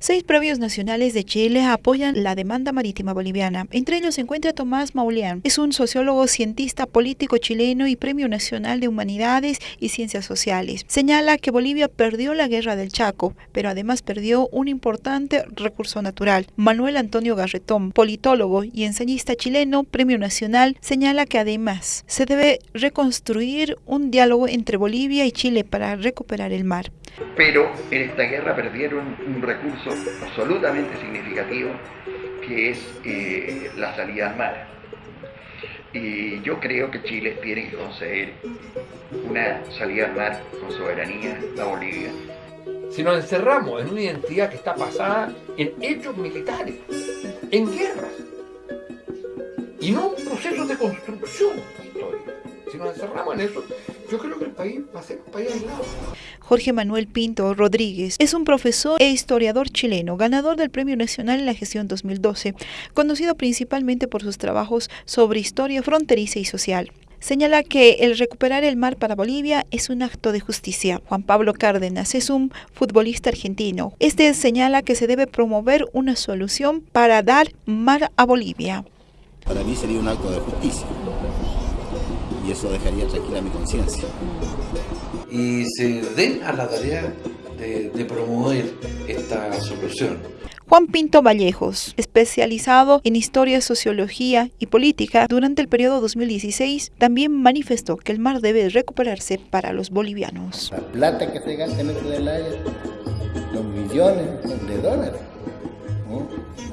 Seis previos nacionales de Chile apoyan la demanda marítima boliviana. Entre ellos se encuentra Tomás Mauleán. Es un sociólogo, cientista, político chileno y Premio Nacional de Humanidades y Ciencias Sociales. Señala que Bolivia perdió la guerra del Chaco, pero además perdió un importante recurso natural. Manuel Antonio Garretón, politólogo y ensayista chileno, Premio Nacional, señala que además se debe reconstruir un diálogo entre Bolivia y Chile para recuperar el mar. Pero en esta guerra perdieron un recurso absolutamente significativo que es eh, la salida al mar. Y yo creo que Chile tiene que conceder una salida al mar con soberanía a Bolivia. Si nos encerramos en una identidad que está basada en hechos militares, en guerras, y no en procesos de construcción si nos encerramos en eso, yo creo que el país va a ser un país aislado. Jorge Manuel Pinto Rodríguez es un profesor e historiador chileno, ganador del Premio Nacional en la Gestión 2012, conocido principalmente por sus trabajos sobre historia fronteriza y social. Señala que el recuperar el mar para Bolivia es un acto de justicia. Juan Pablo Cárdenas es un futbolista argentino. Este señala que se debe promover una solución para dar mar a Bolivia. Para mí sería un acto de justicia y eso dejaría tranquila mi conciencia. Y se den a la tarea de, de promover esta solución. Juan Pinto Vallejos, especializado en historia, sociología y política, durante el periodo 2016 también manifestó que el mar debe recuperarse para los bolivianos. La plata que se gasta en este del aire, los millones de dólares, ¿no?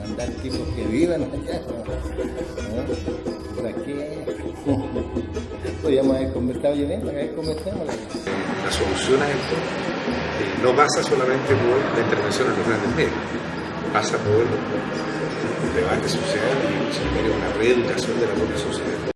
Mandar tipos que vivan allá, ¿no? ¿para qué? podríamos haber conversado yo que. La solución a esto no pasa solamente por la intervención en los grandes medios, pasa por un debate social y una reeducación de la propia sociedad.